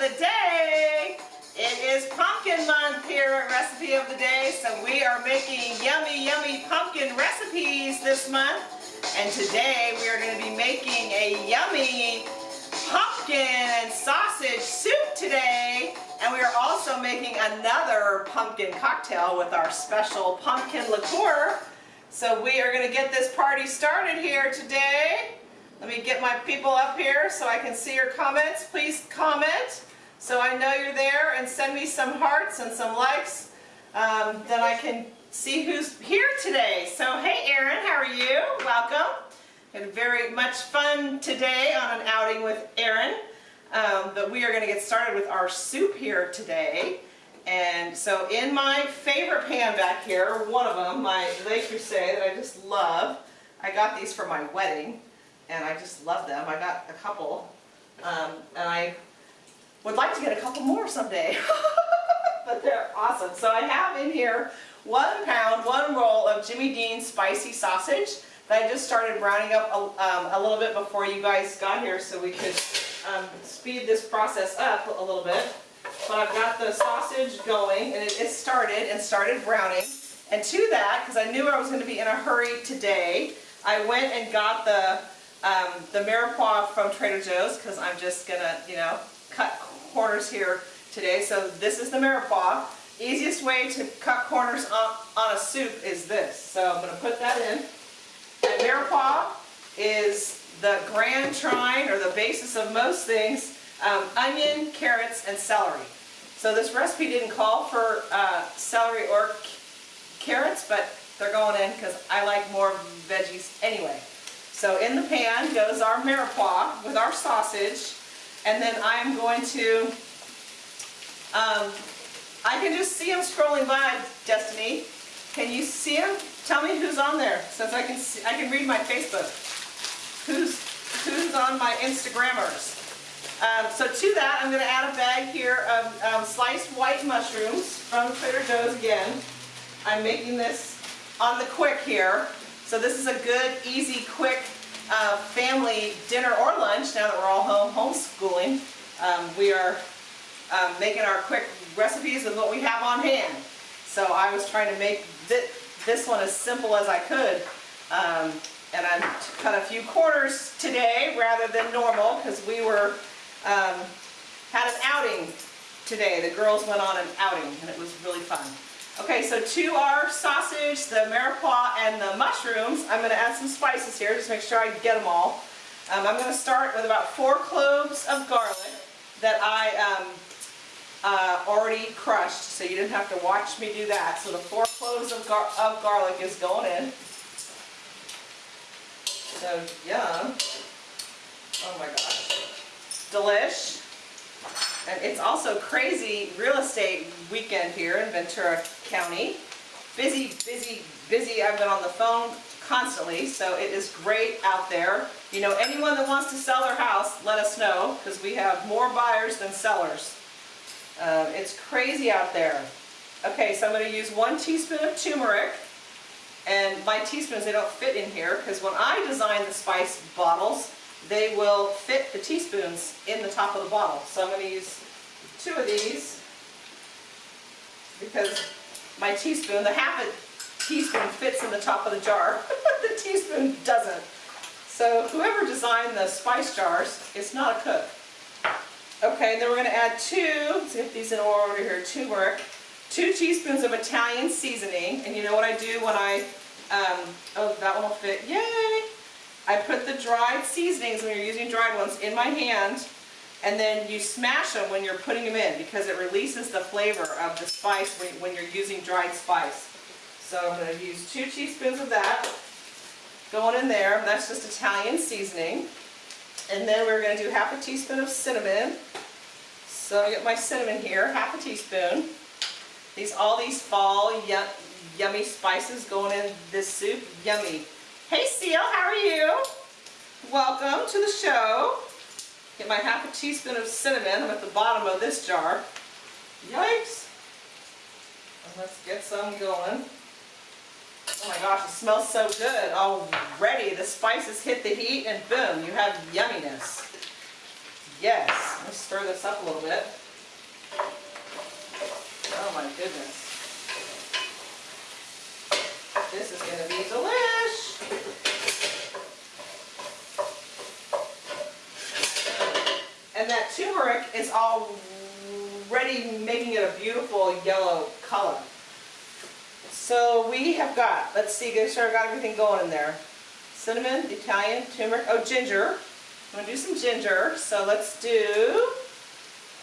of the day. It is pumpkin month here at Recipe of the Day, so we are making yummy, yummy pumpkin recipes this month. And today we are going to be making a yummy pumpkin and sausage soup today. And we are also making another pumpkin cocktail with our special pumpkin liqueur. So we are going to get this party started here today. Let me get my people up here so I can see your comments. Please comment so I know you're there and send me some hearts and some likes. Um, then I can see who's here today. So hey Erin, how are you? Welcome. Had very much fun today on an outing with Erin. Um, but we are going to get started with our soup here today. And so in my favorite pan back here, one of them, my Le Creuset that I just love, I got these for my wedding and I just love them. I got a couple, um, and I would like to get a couple more someday, but they're awesome. So I have in here one pound, one roll of Jimmy Dean spicy sausage that I just started browning up a, um, a little bit before you guys got here so we could um, speed this process up a little bit. But I've got the sausage going and it, it started and started browning. And to that, because I knew I was going to be in a hurry today, I went and got the um, the mirepoix from Trader Joe's because I'm just going to, you know, cut corners here today. So this is the mirepoix. Easiest way to cut corners on, on a soup is this. So I'm going to put that in. And mirepoix is the grand trine or the basis of most things, um, onion, carrots, and celery. So this recipe didn't call for uh, celery or carrots, but they're going in because I like more veggies anyway. So in the pan goes our mirepoix with our sausage, and then I'm going to, um, I can just see them scrolling by, Destiny. Can you see them? Tell me who's on there, since I can see, I can read my Facebook. Who's, who's on my Instagrammers? Um, so to that, I'm going to add a bag here of um, sliced white mushrooms from Trader Joe's again. I'm making this on the quick here. So this is a good, easy, quick uh, family dinner or lunch now that we're all home homeschooling. Um, we are um, making our quick recipes with what we have on hand. So I was trying to make th this one as simple as I could. Um, and I cut a few corners today rather than normal because we were um, had an outing today. The girls went on an outing and it was really fun. Okay, so to our sausage, the mirepoix, and the mushrooms, I'm going to add some spices here, just make sure I get them all. Um, I'm going to start with about four cloves of garlic that I um, uh, already crushed, so you didn't have to watch me do that. So the four cloves of, gar of garlic is going in. So, yum. Oh my gosh. Delish. And it's also crazy real estate weekend here in Ventura County. Busy, busy, busy. I've been on the phone constantly, so it is great out there. You know, anyone that wants to sell their house, let us know, because we have more buyers than sellers. Uh, it's crazy out there. Okay, so I'm going to use one teaspoon of turmeric. And my teaspoons, they don't fit in here, because when I design the spice bottles, they will fit the teaspoons in the top of the bottle. So I'm going to use two of these because my teaspoon, the half a teaspoon fits in the top of the jar. But the teaspoon doesn't. So whoever designed the spice jars it's not a cook. Okay, and then we're going to add two, let's get these in order here, turmeric, two teaspoons of Italian seasoning. And you know what I do when I, um, oh, that one will fit, yay! I put the dried seasonings, when you're using dried ones, in my hand, and then you smash them when you're putting them in because it releases the flavor of the spice when you're using dried spice. So I'm going to use two teaspoons of that going in there. That's just Italian seasoning. And then we're going to do half a teaspoon of cinnamon. So I get my cinnamon here, half a teaspoon. These all these fall yummy spices going in this soup, yummy. Hey Seal, how are you? Welcome to the show. Get my half a teaspoon of cinnamon. I'm at the bottom of this jar. Yikes. Let's get some going. Oh my gosh, it smells so good already. The spices hit the heat and boom, you have yumminess. Yes. Let me stir this up a little bit. Oh my goodness. This is going to be delish. And turmeric is already making it a beautiful yellow color. So we have got, let's see, get sure I got everything going in there. Cinnamon, Italian, turmeric, oh ginger. I'm going to do some ginger. So let's do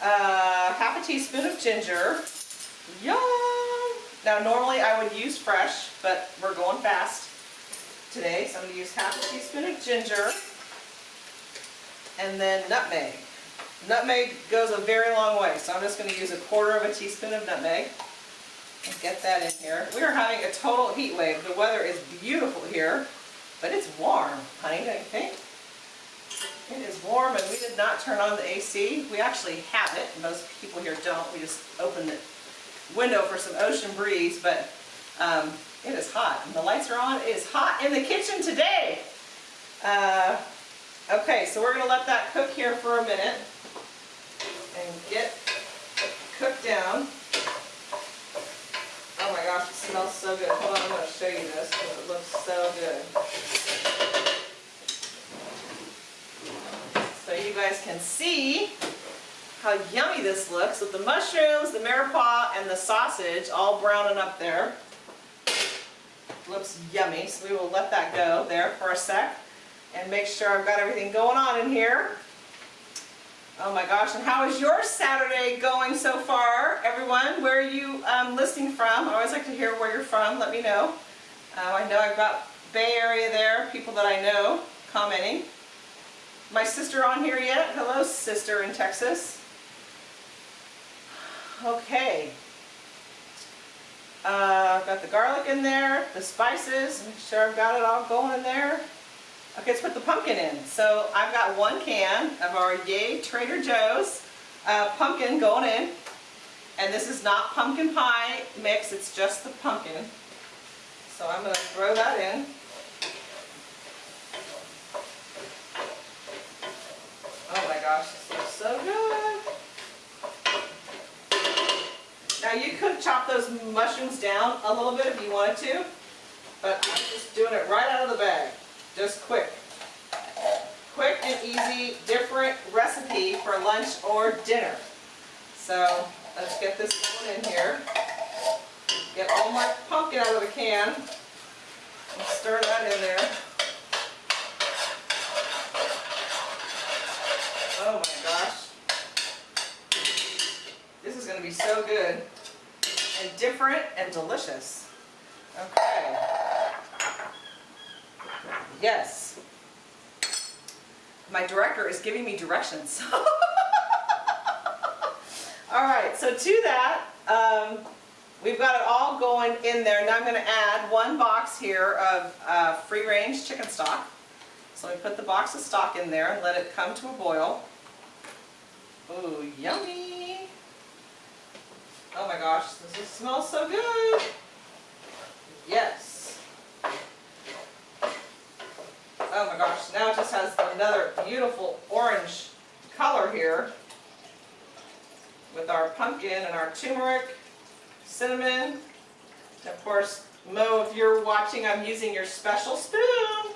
uh, half a teaspoon of ginger. Yum! Now normally I would use fresh, but we're going fast today. So I'm going to use half a teaspoon of ginger and then nutmeg. Nutmeg goes a very long way, so I'm just going to use a quarter of a teaspoon of nutmeg and get that in here. We are having a total heat wave. The weather is beautiful here, but it's warm, honey, don't you think? It is warm and we did not turn on the AC. We actually have it. Most people here don't. We just open the window for some ocean breeze, but um, it is hot. And the lights are on. It is hot in the kitchen today. Uh, okay, so we're going to let that cook here for a minute and get cooked down. Oh my gosh, it smells so good. Hold on, I'm going to show you this because it looks so good. So you guys can see how yummy this looks with the mushrooms, the mirepoix, and the sausage all browning up there. Looks yummy, so we will let that go there for a sec and make sure I've got everything going on in here. Oh my gosh, and how is your Saturday going so far, everyone? Where are you um, listening from? I always like to hear where you're from. Let me know. Uh, I know I've got Bay Area there, people that I know commenting. My sister on here yet? Hello, sister in Texas. Okay. Uh, got the garlic in there, the spices. Make sure I've got it all going in there. Okay, let's put the pumpkin in. So I've got one can of our Yay Trader Joe's uh, pumpkin going in. And this is not pumpkin pie mix, it's just the pumpkin. So I'm going to throw that in. Oh my gosh, this looks so good. Now you could chop those mushrooms down a little bit if you wanted to, but I'm just doing it right out of the bag. Just quick. Quick and easy, different recipe for lunch or dinner. So let's get this going in here. Get all my pumpkin out of the can. And stir that in there. Oh my gosh. This is going to be so good and different and delicious. Okay. Yes. My director is giving me directions. all right, so to that, um, we've got it all going in there. Now I'm going to add one box here of uh, free-range chicken stock. So we put the box of stock in there and let it come to a boil. Ooh, yummy. Oh my gosh, this smells so good. Yes. Oh my gosh, now it just has another beautiful orange color here with our pumpkin and our turmeric, cinnamon. And of course, Mo, if you're watching, I'm using your special spoon.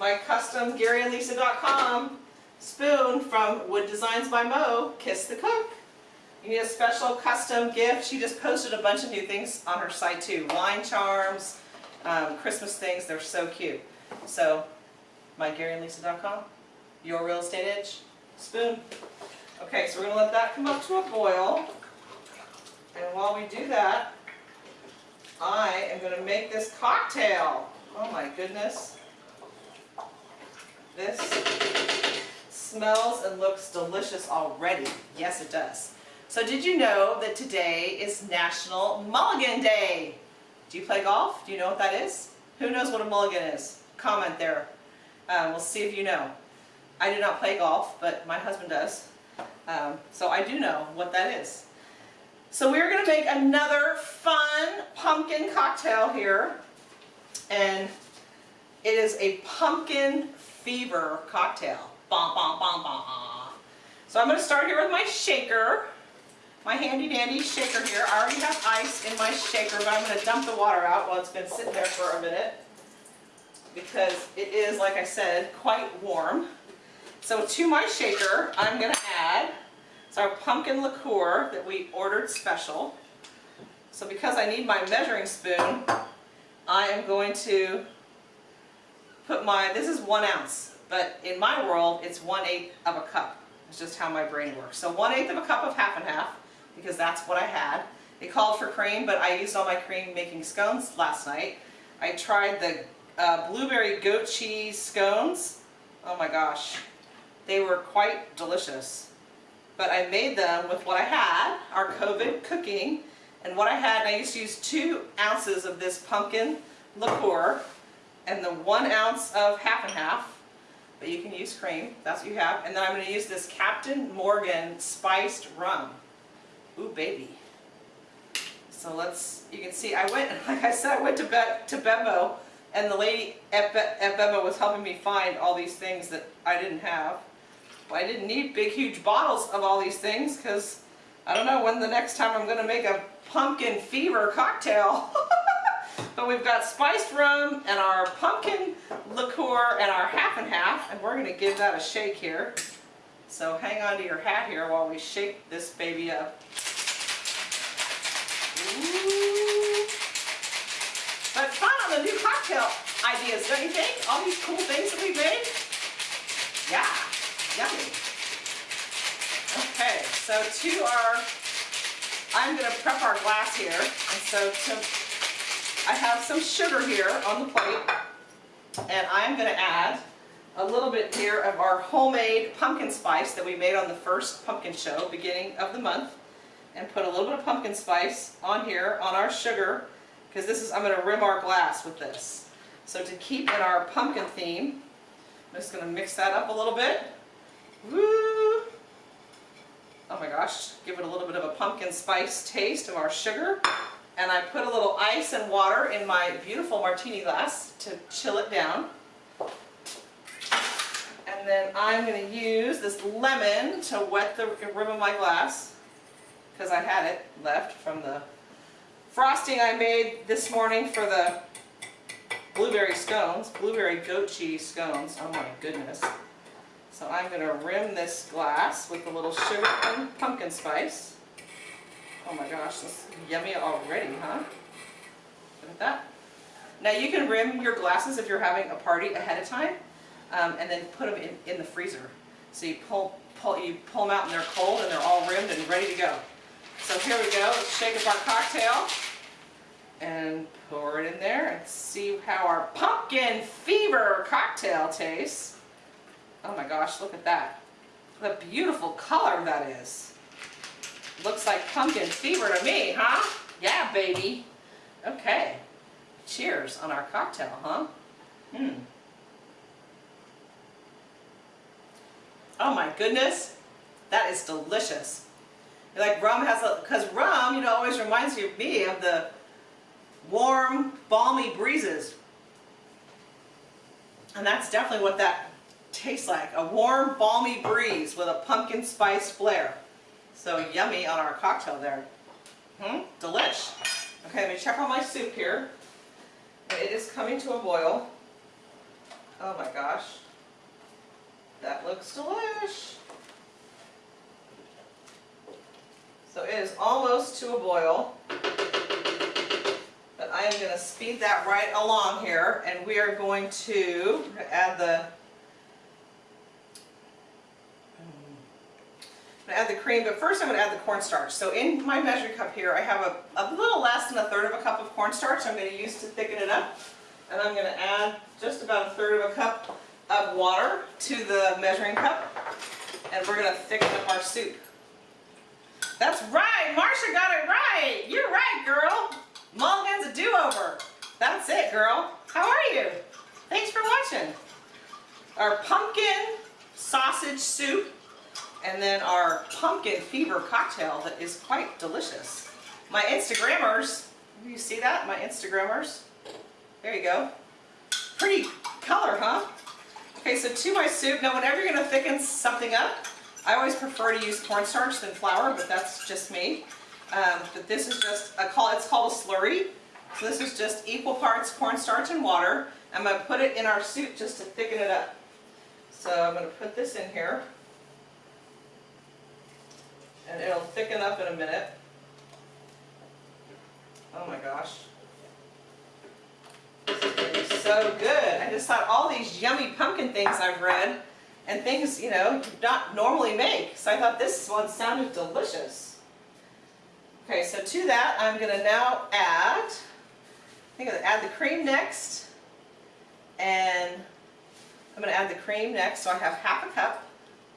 My custom GaryandLisa.com spoon from Wood Designs by Mo, Kiss the Cook. You need a special custom gift. She just posted a bunch of new things on her site too. Line charms, um, Christmas things, they're so cute. So, my mygaryandlisa.com, your real estate edge, spoon. Okay, so we're going to let that come up to a boil. And while we do that, I am going to make this cocktail. Oh my goodness. This smells and looks delicious already. Yes, it does. So did you know that today is National Mulligan Day? Do you play golf? Do you know what that is? Who knows what a mulligan is? comment there. Um, we'll see if you know. I do not play golf, but my husband does. Um, so I do know what that is. So we're going to make another fun pumpkin cocktail here. And it is a pumpkin fever cocktail. So I'm going to start here with my shaker. My handy dandy shaker here. I already have ice in my shaker, but I'm going to dump the water out while it's been sitting there for a minute. Because it is, like I said, quite warm. So to my shaker, I'm going to add our pumpkin liqueur that we ordered special. So because I need my measuring spoon, I am going to put my, this is one ounce, but in my world, it's one eighth of a cup. It's just how my brain works. So one eighth of a cup of half and half, because that's what I had. It called for cream, but I used all my cream making scones last night. I tried the uh, blueberry goat cheese scones. Oh my gosh, they were quite delicious. But I made them with what I had, our COVID cooking, and what I had, I used to use two ounces of this pumpkin liqueur and the one ounce of half and half, but you can use cream, that's what you have. And then I'm going to use this Captain Morgan spiced rum. Ooh, baby. So let's, you can see, I went, like I said, I went to, Be to BevMo, and the lady at, Be at BevMo was helping me find all these things that I didn't have. I didn't need big, huge bottles of all these things, because I don't know when the next time I'm going to make a pumpkin fever cocktail. but we've got spiced rum and our pumpkin liqueur and our half and half, and we're going to give that a shake here. So hang on to your hat here while we shake this baby up. Ooh. But fun on the new cocktail ideas, don't you think? All these cool things that we made? Yeah, yummy. Okay, so to our, I'm going to prep our glass here. And so to, I have some sugar here on the plate. And I'm going to add a little bit here of our homemade pumpkin spice that we made on the first pumpkin show, beginning of the month and put a little bit of pumpkin spice on here on our sugar because this is, I'm going to rim our glass with this. So to keep in our pumpkin theme, I'm just going to mix that up a little bit. Woo! Oh my gosh, give it a little bit of a pumpkin spice taste of our sugar. And I put a little ice and water in my beautiful martini glass to chill it down. And then I'm going to use this lemon to wet the rim of my glass because I had it left from the frosting I made this morning for the blueberry scones, blueberry goat cheese scones. Oh my goodness. So I'm going to rim this glass with a little sugar and pumpkin spice. Oh my gosh, this is yummy already, huh? Look at that. Now you can rim your glasses if you're having a party ahead of time um, and then put them in, in the freezer. So you pull, pull, you pull them out and they're cold and they're all rimmed and ready to go. So here we go, let's shake up our cocktail and pour it in there and see how our pumpkin fever cocktail tastes. Oh my gosh, look at that. What a beautiful color that is. Looks like pumpkin fever to me, huh? Yeah, baby. Okay. Cheers on our cocktail, huh? Hmm. Oh my goodness. That is delicious. Like rum has a, because rum, you know, always reminds you of me of the warm, balmy breezes. And that's definitely what that tastes like. A warm, balmy breeze with a pumpkin spice flair. So yummy on our cocktail there. Hmm, delish. Okay, let me check on my soup here. It is coming to a boil. Oh my gosh. That looks delish. So it is almost to a boil. But I am going to speed that right along here and we are going to add the add the cream, but first I'm to add the cornstarch. So in my measuring cup here, I have a, a little less than a third of a cup of cornstarch I'm going to use to thicken it up. And I'm going to add just about a third of a cup of water to the measuring cup. And we're going to thicken up our soup. That's right, Marcia got it right. You're right, girl. Mulligan's a do-over. That's it, girl. How are you? Thanks for watching. Our pumpkin sausage soup and then our pumpkin fever cocktail that is quite delicious. My Instagrammers, you see that? My Instagrammers. There you go. Pretty color, huh? Okay, so to my soup, now whenever you're going to thicken something up, I always prefer to use cornstarch than flour, but that's just me. Um, but this is just, a call, it's called a slurry. So this is just equal parts cornstarch and water. I'm going to put it in our soup just to thicken it up. So I'm going to put this in here. And it'll thicken up in a minute. Oh my gosh. This is going to be so good. I just thought all these yummy pumpkin things I've read and things, you know, you not normally make. So I thought this one sounded delicious. Okay, so to that I'm going to now add, I think I'm going to add the cream next. And I'm going to add the cream next, so I have half a cup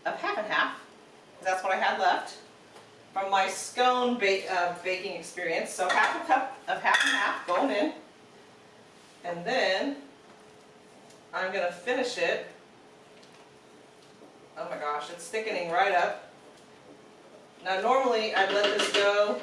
of half and half. That's what I had left from my scone ba uh, baking experience. So half a cup of half and half going in. And then I'm going to finish it. Oh my gosh, it's thickening right up. Now normally I'd let this go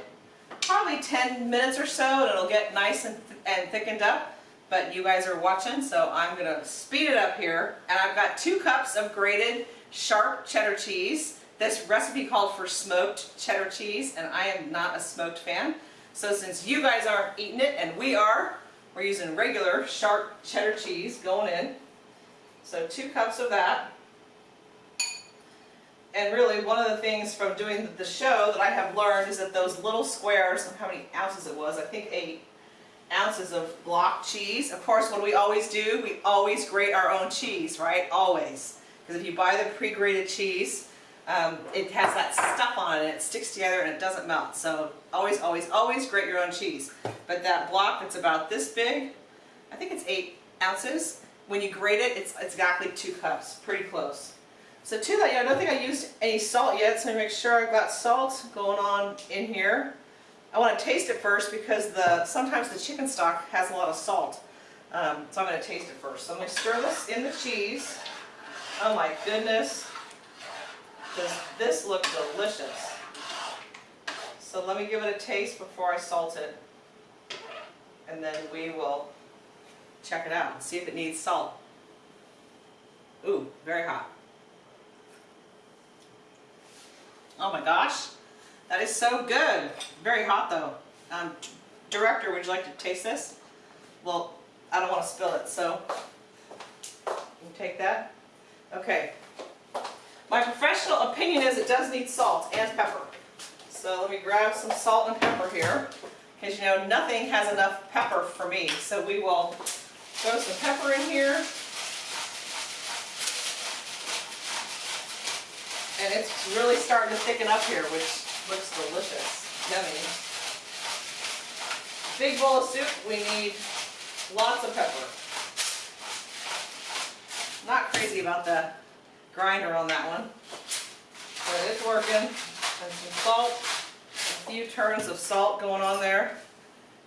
probably 10 minutes or so and it'll get nice and, th and thickened up. But you guys are watching, so I'm going to speed it up here. And I've got two cups of grated sharp cheddar cheese. This recipe called for smoked cheddar cheese, and I am not a smoked fan. So since you guys aren't eating it, and we are, we're using regular sharp cheddar cheese going in. So two cups of that. And really, one of the things from doing the show that I have learned is that those little squares, how many ounces it was, I think eight ounces of block cheese. Of course, what do we always do? We always grate our own cheese, right? Always. Because if you buy the pre-grated cheese, um, it has that stuff on it and it sticks together and it doesn't melt. So always, always, always grate your own cheese. But that block that's about this big, I think it's eight ounces. When you grate it, it's, it's exactly two cups, pretty close. So to that, yeah, I don't think I used any salt yet, so I make sure I've got salt going on in here. I want to taste it first because the sometimes the chicken stock has a lot of salt. Um, so I'm going to taste it first. So I'm going to stir this in the cheese. Oh my goodness. Does this look delicious? So let me give it a taste before I salt it. And then we will check it out and see if it needs salt. Ooh, very hot. Oh my gosh, that is so good. Very hot though. Um, director, would you like to taste this? Well, I don't want to spill it, so you take that. Okay, my professional opinion is it does need salt and pepper. So let me grab some salt and pepper here. Because you know, nothing has enough pepper for me. So we will throw some pepper in here. And it's really starting to thicken up here, which looks delicious. Yummy. Big bowl of soup, we need lots of pepper. Not crazy about the grinder on that one. But it's working. And some salt, a few turns of salt going on there.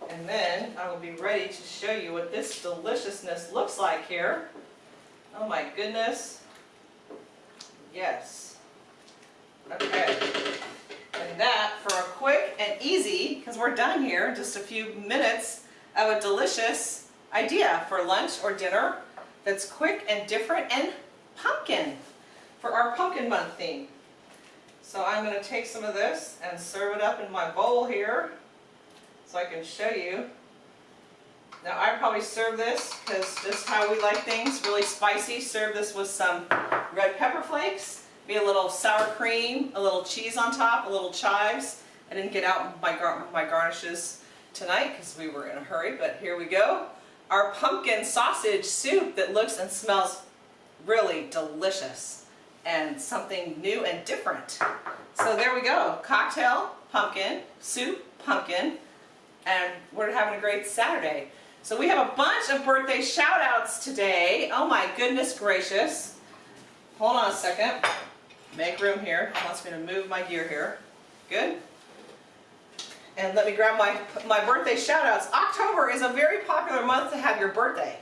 And then I will be ready to show you what this deliciousness looks like here. Oh my goodness. Yes. Okay. And that for a quick and easy, because we're done here, just a few minutes of a delicious idea for lunch or dinner that's quick and different and pumpkin for our pumpkin month theme. So I'm going to take some of this and serve it up in my bowl here so I can show you. Now I probably serve this because just how we like things, really spicy. Serve this with some red pepper flakes, be a little sour cream, a little cheese on top, a little chives. I didn't get out my, gar my garnishes tonight because we were in a hurry, but here we go. Our pumpkin sausage soup that looks and smells really delicious and something new and different. So there we go. Cocktail, pumpkin, soup, pumpkin, and we're having a great Saturday. So we have a bunch of birthday shout outs today. Oh my goodness gracious. Hold on a second. Make room here. Wants me to move my gear here. Good. And let me grab my, my birthday shout outs. October is a very popular month to have your birthday.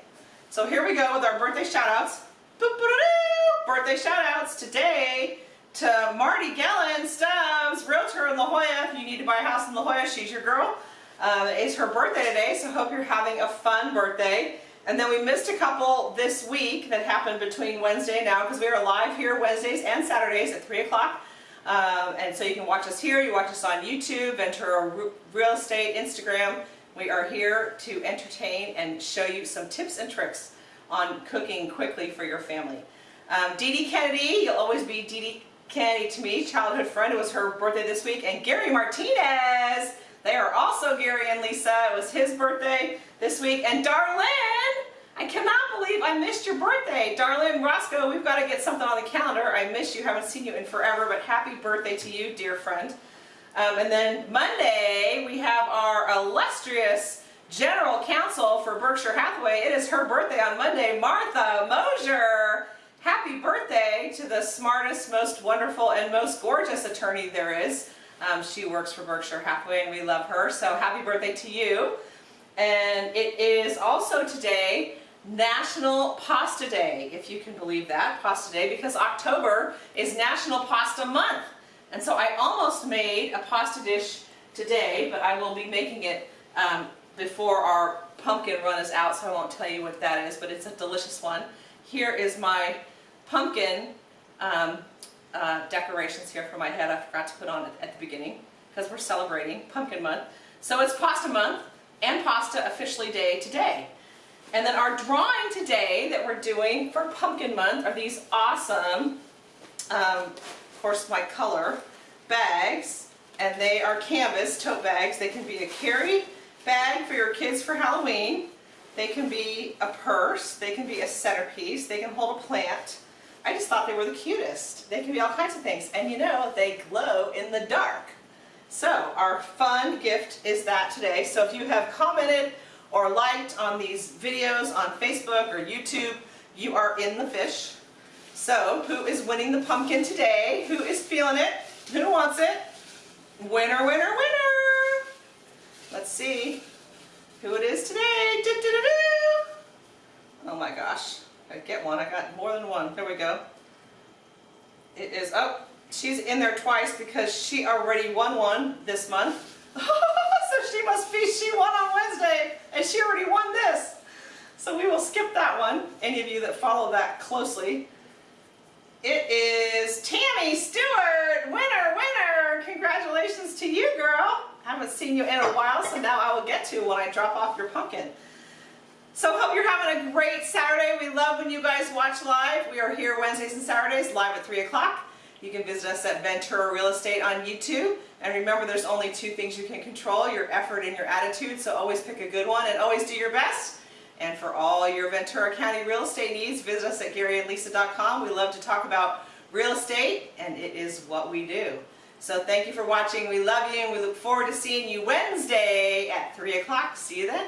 So here we go with our birthday shout outs. Birthday shout outs today to Marty Gellen Stubbs, realtor in La Jolla. If you need to buy a house in La Jolla, she's your girl. Um, it's her birthday today, so hope you're having a fun birthday. And then we missed a couple this week that happened between Wednesday now because we are live here Wednesdays and Saturdays at 3 o'clock Um, and so you can watch us here, you watch us on YouTube, Ventura Real Estate, Instagram. We are here to entertain and show you some tips and tricks on cooking quickly for your family. Um, Dee Dee Kennedy, you'll always be Dee Dee Kennedy to me, childhood friend. It was her birthday this week. And Gary Martinez, they are also Gary and Lisa. It was his birthday this week. And Darlene, I cannot believe I missed your birthday. Darlene Roscoe, we've got to get something on the calendar. I miss you, haven't seen you in forever, but happy birthday to you, dear friend. Um, and then Monday, we have our illustrious General Counsel for Berkshire Hathaway. It is her birthday on Monday, Martha Mosier. Happy birthday to the smartest, most wonderful, and most gorgeous attorney there is. Um, she works for Berkshire Hathaway and we love her, so happy birthday to you. And it is also today National Pasta Day, if you can believe that, Pasta Day, because October is National Pasta Month. And so I almost made a pasta dish today, but I will be making it um, before our pumpkin run is out, so I won't tell you what that is, but it's a delicious one. Here is my pumpkin um, uh, decorations here for my head I forgot to put on at the beginning because we're celebrating pumpkin month. So it's pasta month and pasta officially day today. And then our drawing today that we're doing for pumpkin month are these awesome, um, of course my color, bags. And they are canvas tote bags. They can be a carry bag for your kids for Halloween. They can be a purse. They can be a centerpiece. They can hold a plant. I just thought they were the cutest. They can be all kinds of things. And you know, they glow in the dark. So our fun gift is that today. So if you have commented or liked on these videos on Facebook or YouTube, you are in the fish. So who is winning the pumpkin today? Who is feeling it? Who wants it? Winner, winner, winner! Let's see who it is today. Do, do, do, oh my gosh. I get one. I got more than one. There we go. It is, oh, she's in there twice because she already won one this month. so she must be, she won on Wednesday and she already won this. So we will skip that one, any of you that follow that closely. It is Tammy Stewart, winner, winner. Congratulations to you, girl. I Haven't seen you in a while, so now I will get to when I drop off your pumpkin. So hope you're having a great Saturday. We love when you guys watch live. We are here Wednesdays and Saturdays live at 3 o'clock. You can visit us at Ventura Real Estate on YouTube. And remember, there's only two things you can control, your effort and your attitude. So always pick a good one and always do your best. And for all your Ventura County real estate needs, visit us at GaryandLisa.com. We love to talk about real estate, and it is what we do. So thank you for watching. We love you, and we look forward to seeing you Wednesday at 3 o'clock. See you then.